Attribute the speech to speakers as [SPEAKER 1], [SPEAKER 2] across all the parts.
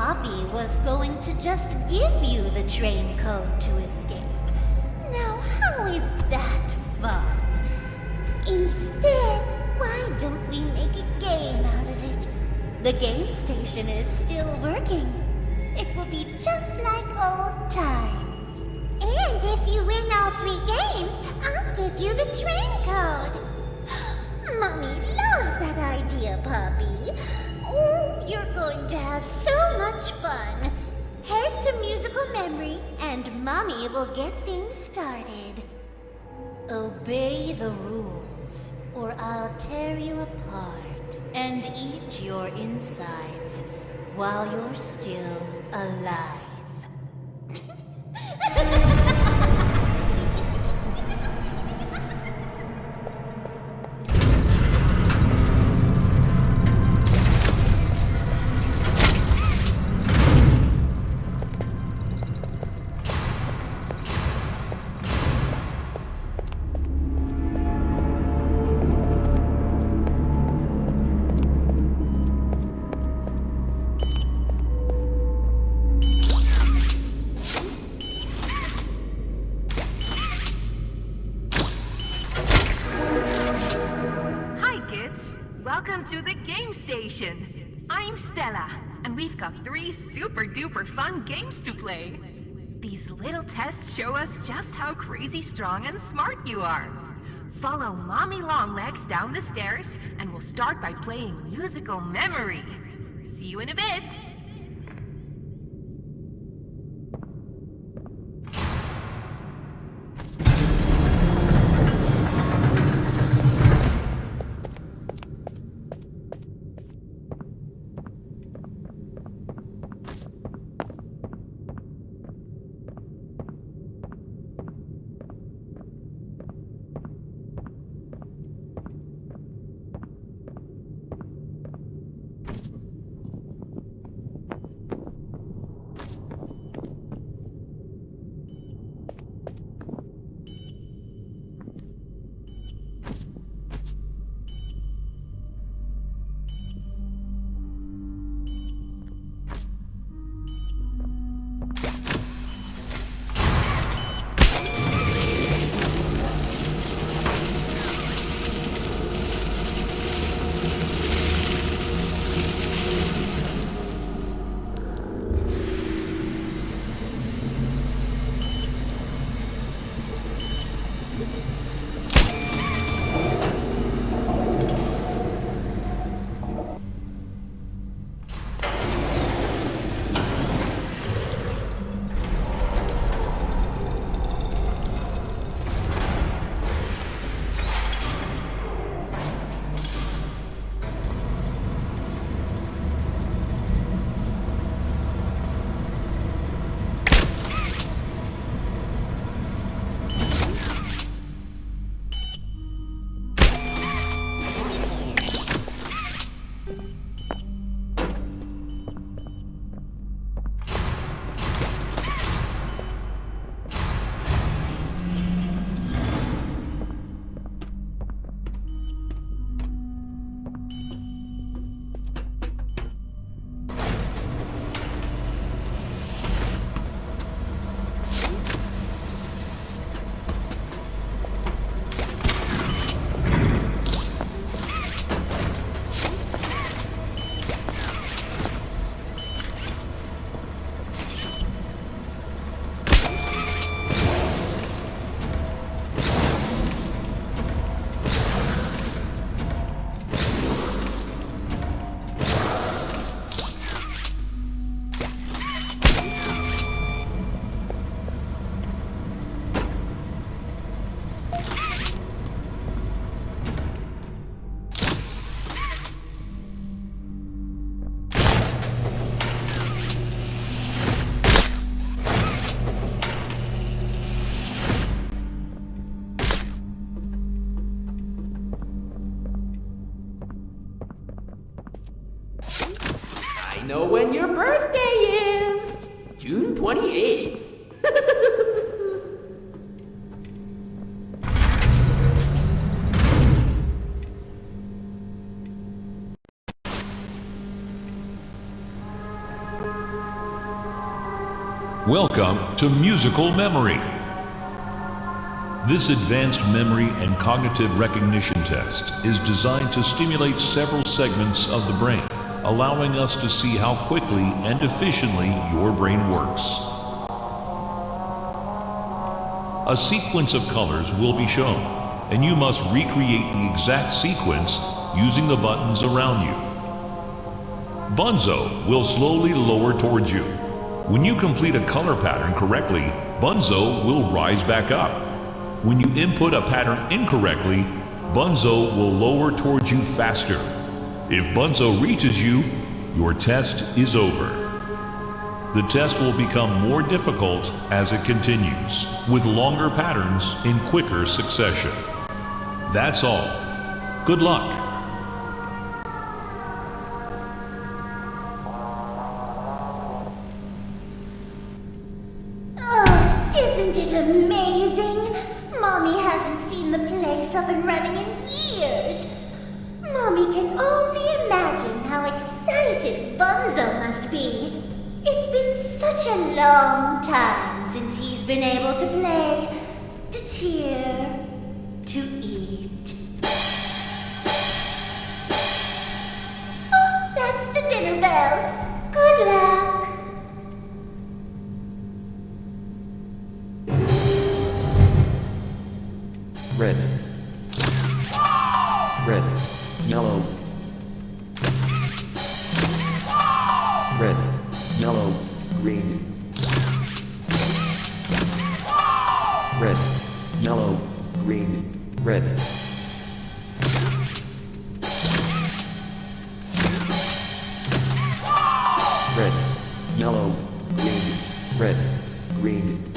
[SPEAKER 1] Poppy was going to just give you the train code to escape. Now, how is that fun? Instead, why don't we make a game out of it? The game station is still working. It will be just like old times. And if you win all three games, I'll give you the train code. Mommy loves that idea, Poppy. Oh, you're going to have so much fun. Head to musical memory, and Mommy will get things started. Obey the rules, or I'll tear you apart and eat your insides while you're still alive.
[SPEAKER 2] Super fun games to play. These little tests show us just how crazy strong and smart you are. Follow Mommy Longlegs down the stairs, and we'll start by playing musical memory. See you in a bit.
[SPEAKER 3] Know when your birthday is. June 28th.
[SPEAKER 4] Welcome to Musical Memory. This advanced memory and cognitive recognition test is designed to stimulate several segments of the brain, allowing us to see how quickly and efficiently your brain works. A sequence of colors will be shown, and you must recreate the exact sequence using the buttons around you. Bunzo will slowly lower towards you. When you complete a color pattern correctly, Bunzo will rise back up. When you input a pattern incorrectly, Bunzo will lower towards you faster. If Bunzo reaches you, your test is over. The test will become more difficult as it continues, with longer patterns in quicker succession. That's all. Good luck.
[SPEAKER 5] Yellow, green, red, green,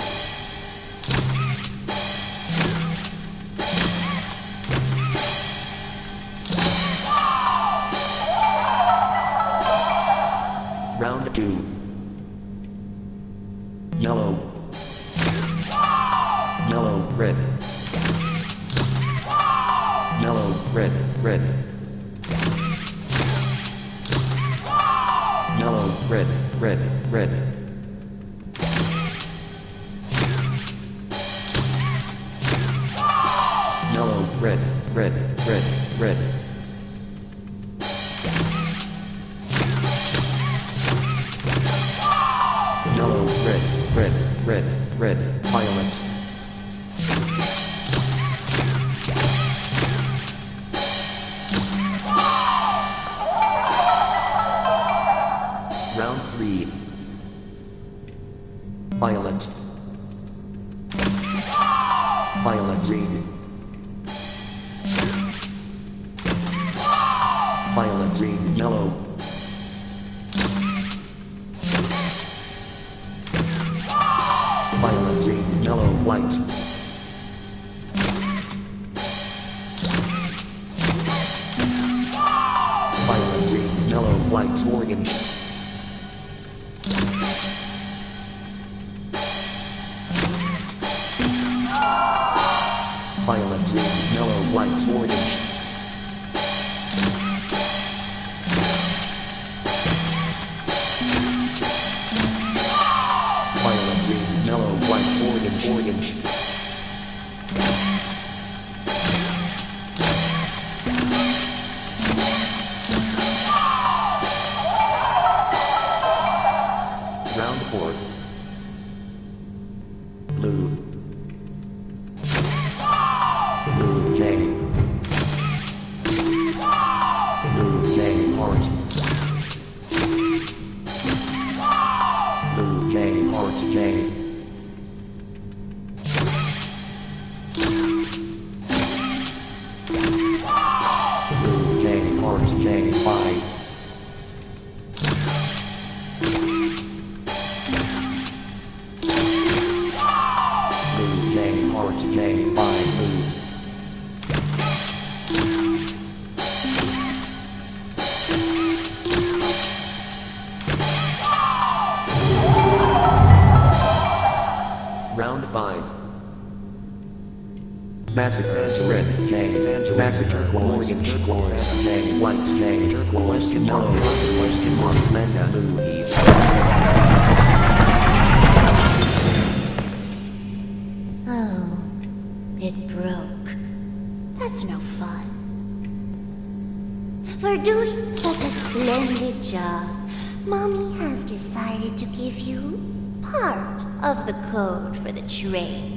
[SPEAKER 1] train.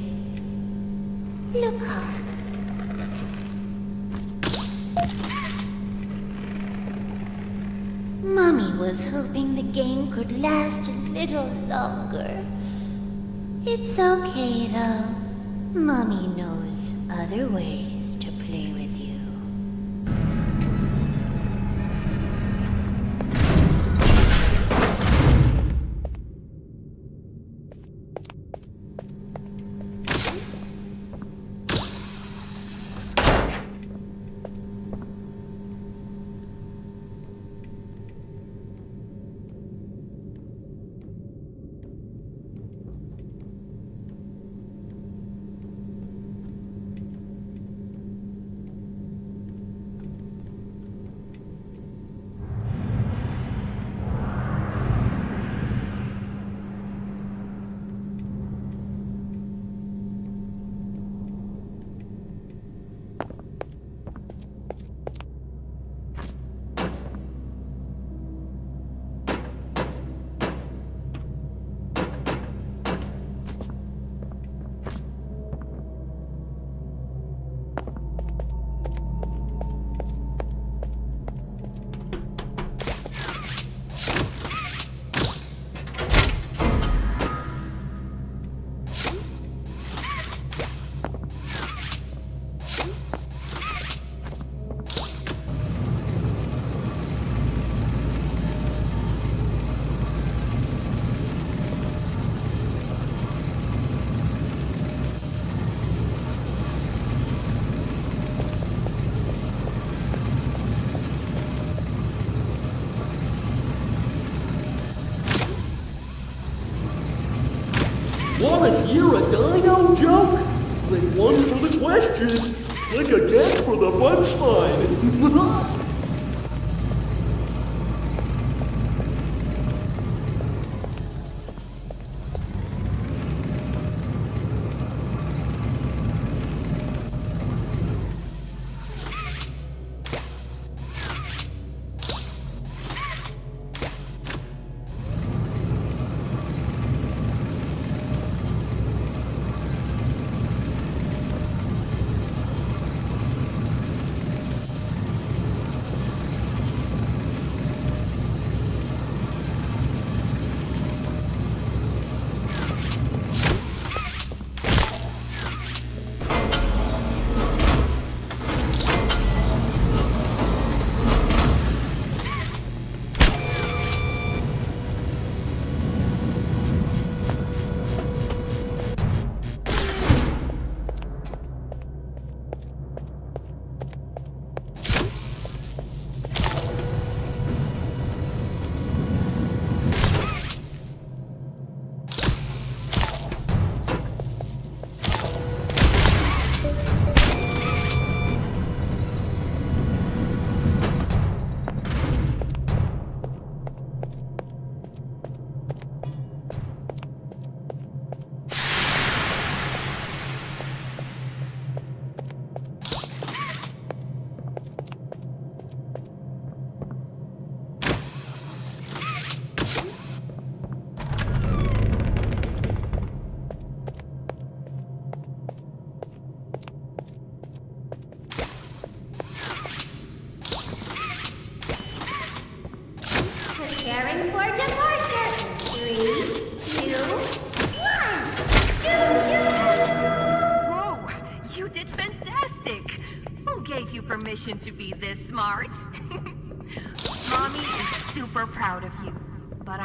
[SPEAKER 1] Look up. Mommy was hoping the game could last a little longer. It's okay though. Mommy knows other ways to play with
[SPEAKER 3] Wanna hear a dino joke? Then one for the question, click again for the punchline.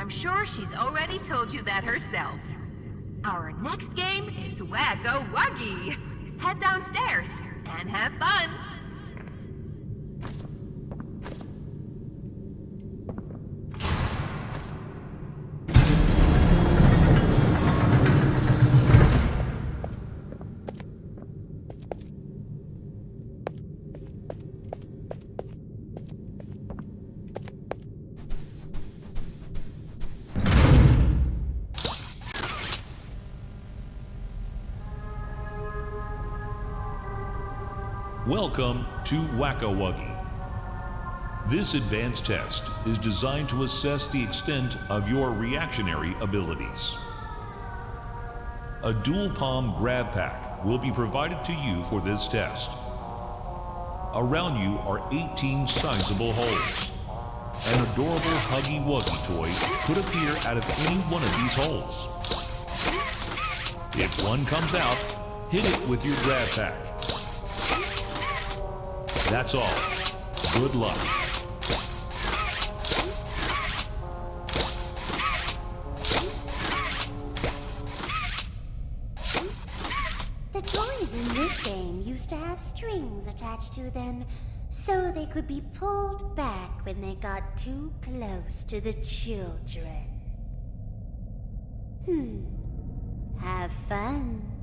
[SPEAKER 2] I'm sure she's already told you that herself. Our next game is Whack-A-Wuggy. Head downstairs and have fun.
[SPEAKER 4] Welcome to Whack-A-Wuggy. This advanced test is designed to assess the extent of your reactionary abilities. A dual palm grab pack will be provided to you for this test. Around you are 18 sizable holes. An adorable Huggy Wuggy toy could appear out of any one of these holes. If one comes out, hit it with your grab pack. That's all. Good luck.
[SPEAKER 1] The toys in this game used to have strings attached to them so they could be pulled back when they got too close to the children. Hmm. Have fun.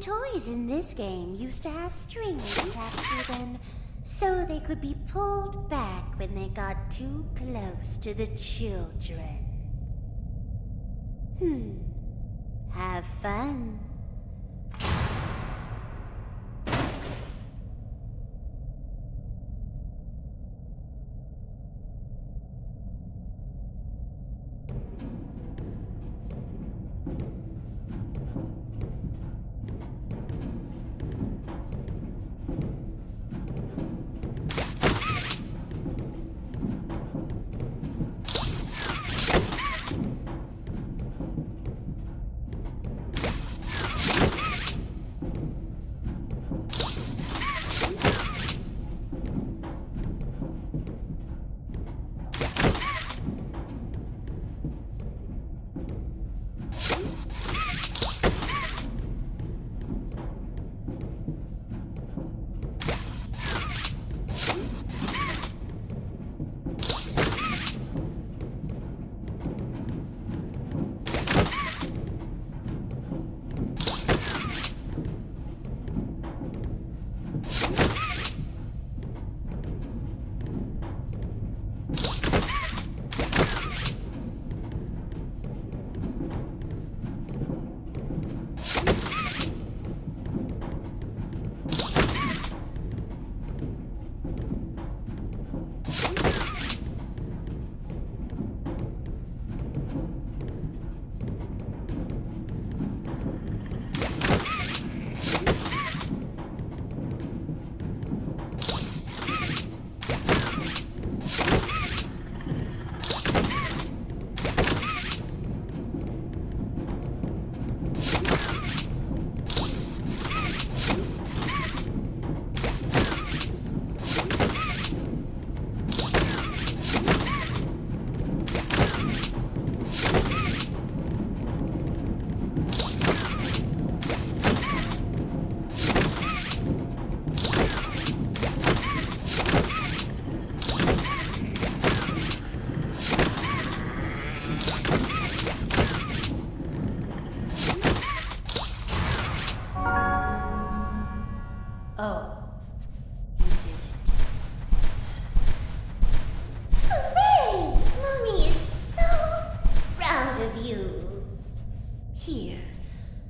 [SPEAKER 1] Toys in this game used to have strings attached to them so they could be pulled back when they got too close to the children. Hmm.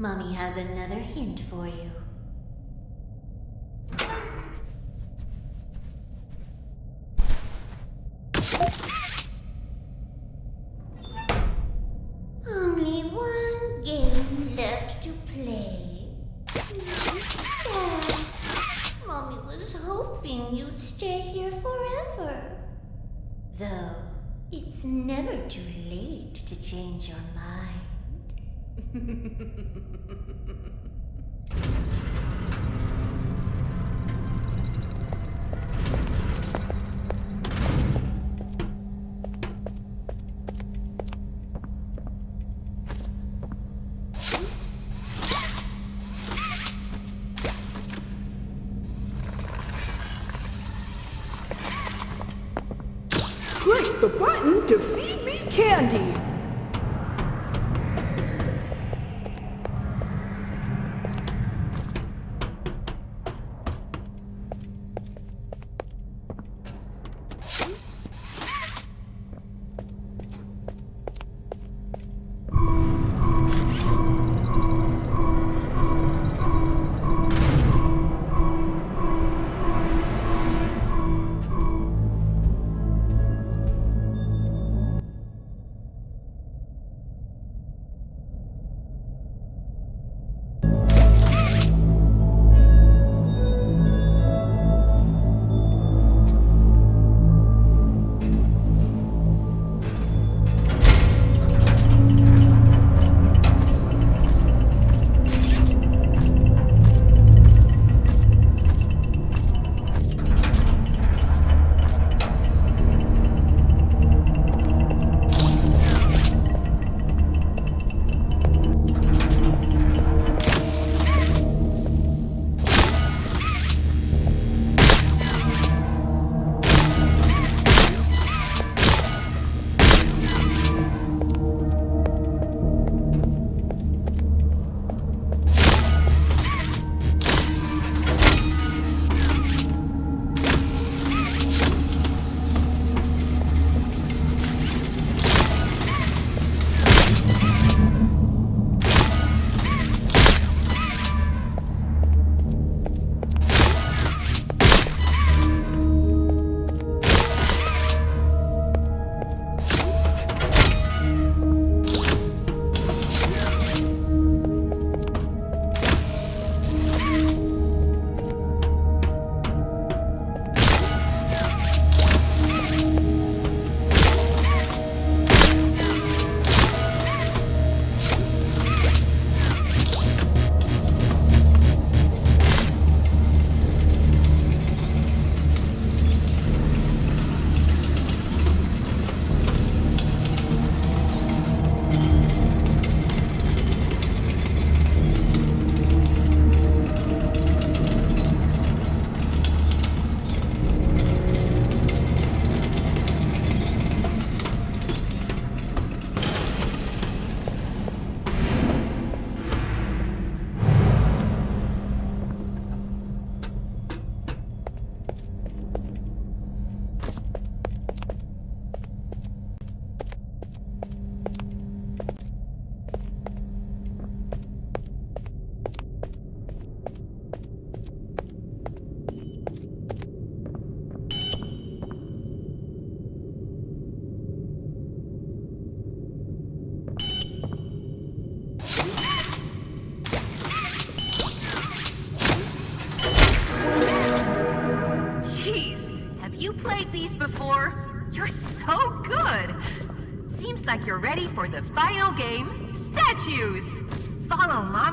[SPEAKER 1] Mommy has another hint for you.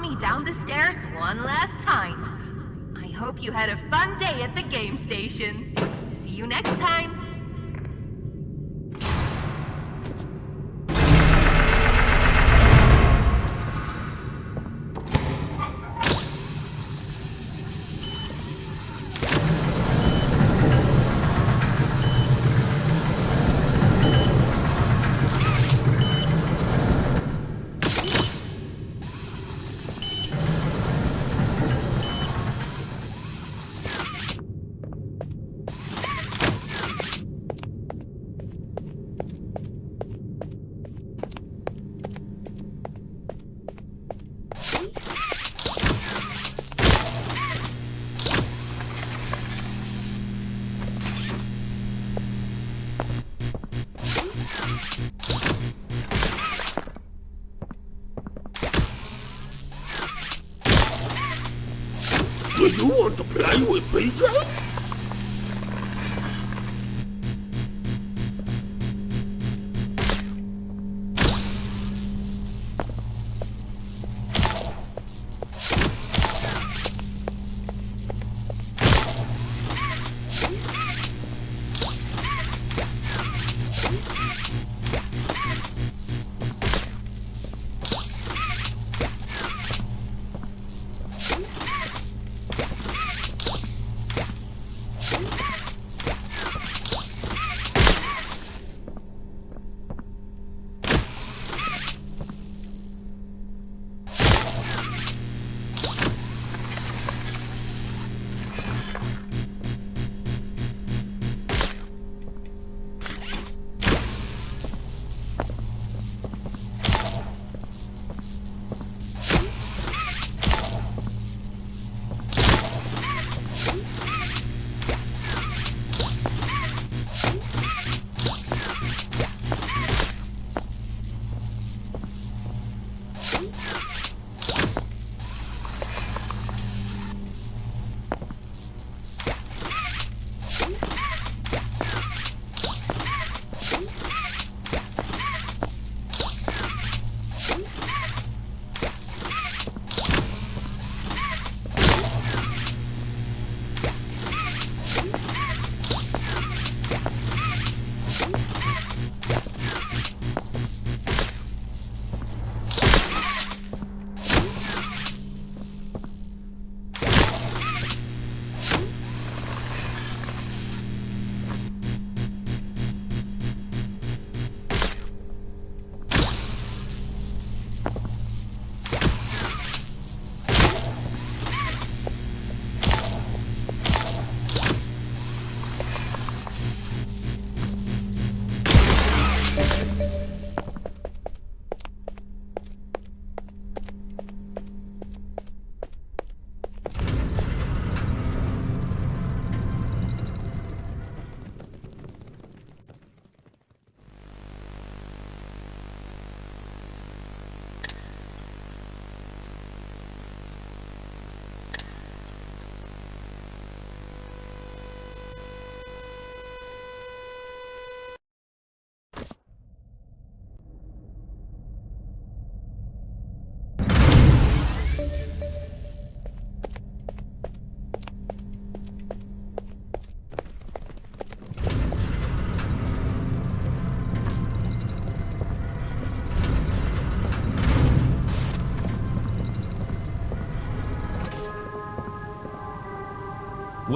[SPEAKER 6] me
[SPEAKER 2] down the stairs one last time. I hope you had a fun day at the game station. See you next time.
[SPEAKER 3] You want to play with PJ?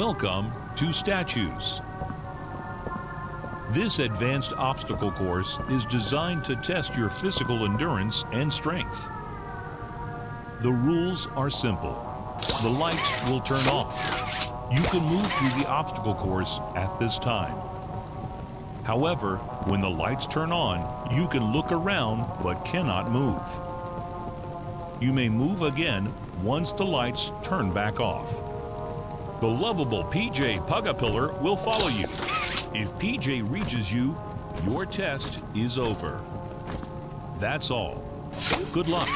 [SPEAKER 4] Welcome to Statues. This advanced obstacle course is designed to test your physical endurance and strength. The rules are simple. The lights will turn off. You can move through the obstacle course at this time. However, when the lights turn on, you can look around but cannot move. You may move again once the lights turn back off. The lovable PJ Pugapillar will follow you. If PJ reaches you, your test is over. That's all. Good luck.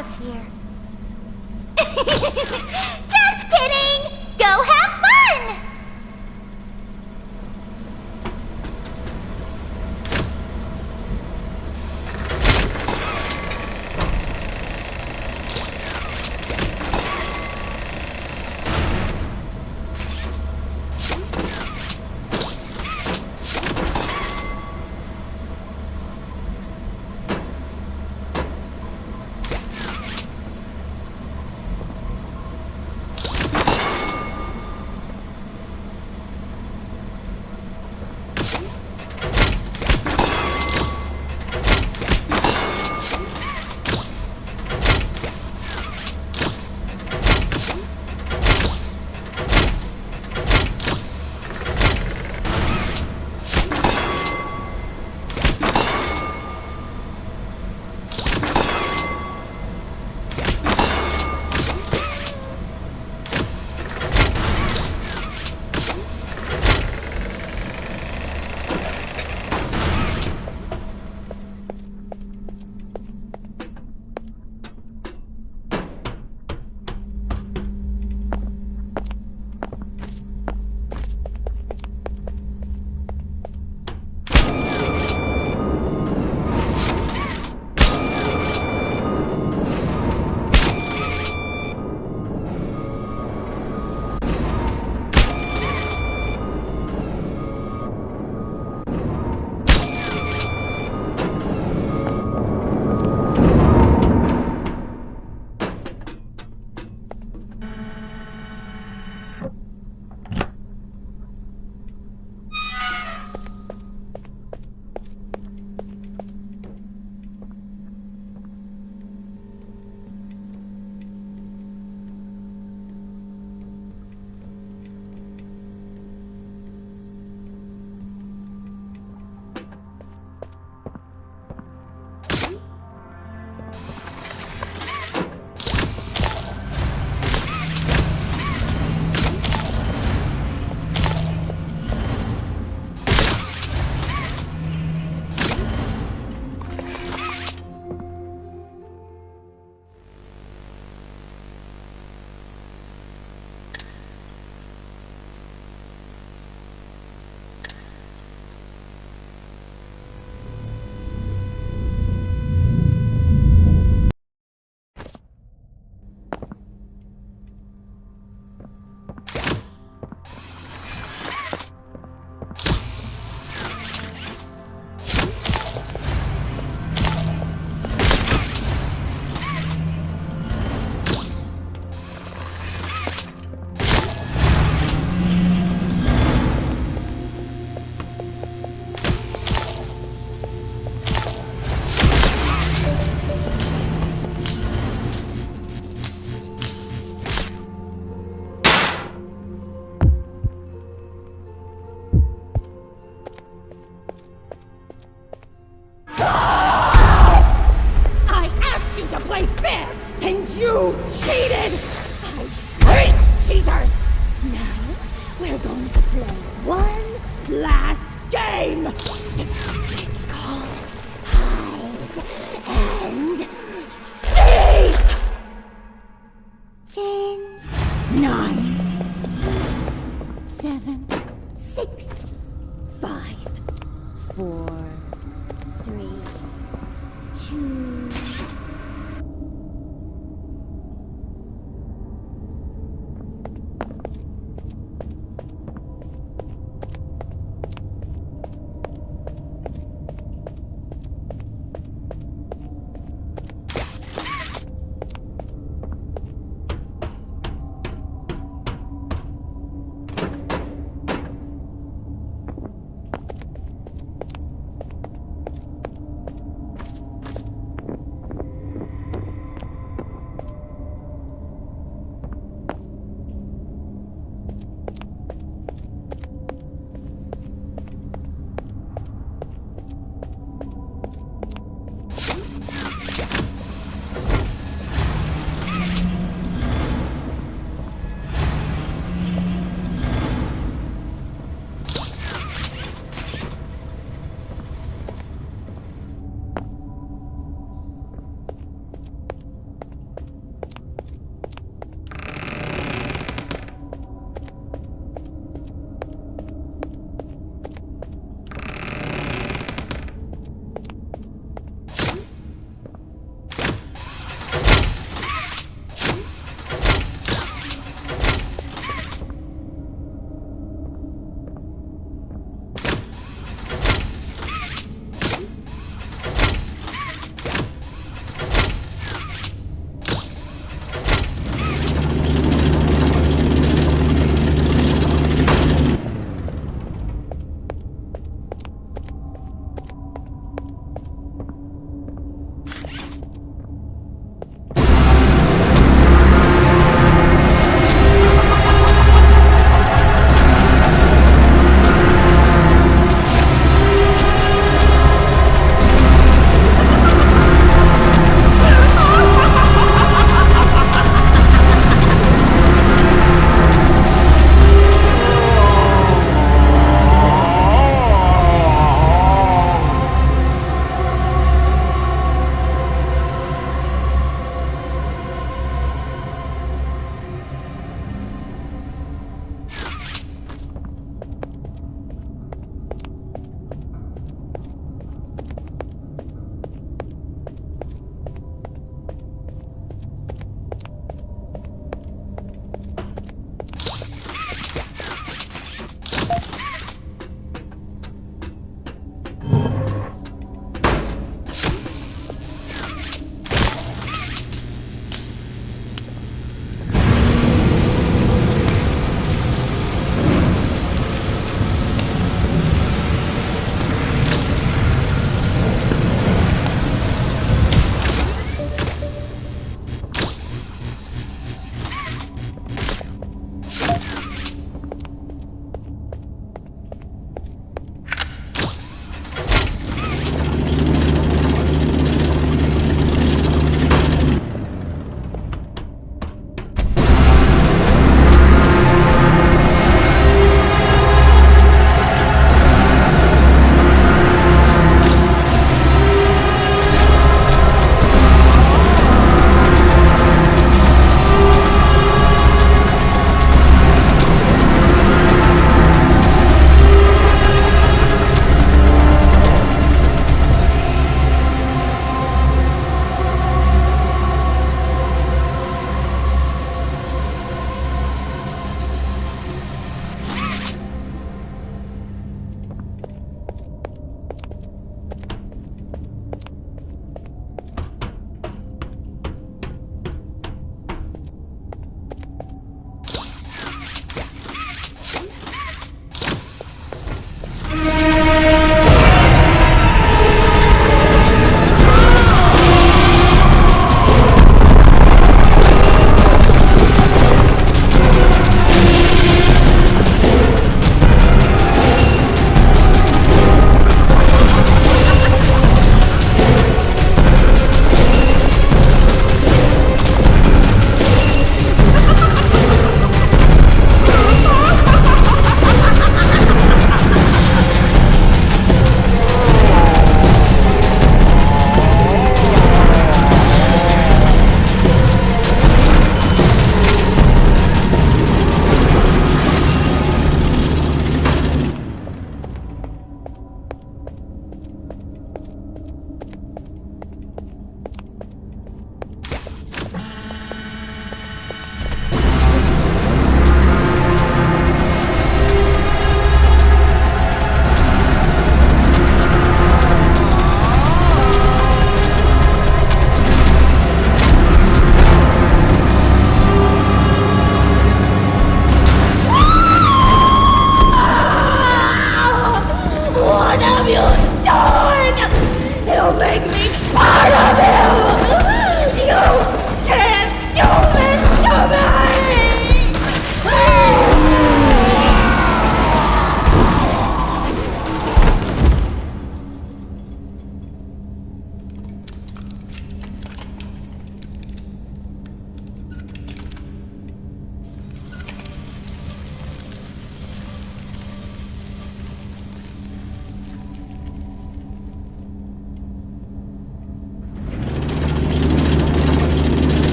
[SPEAKER 1] Of here.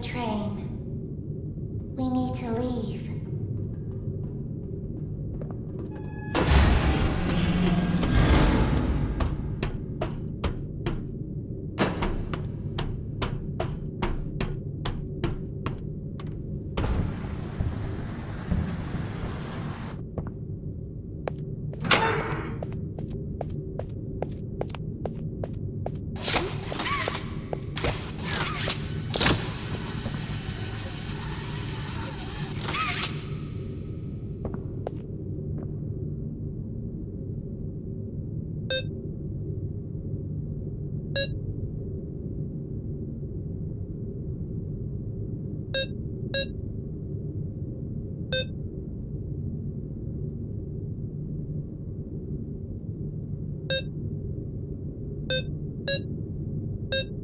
[SPEAKER 7] betray. you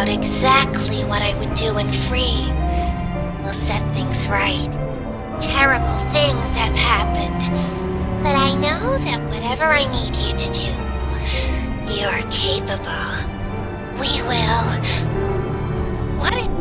[SPEAKER 7] out exactly what I would do when free, we'll set things right. Terrible things have happened, but I know that whatever I need you to do, you're capable. We will... What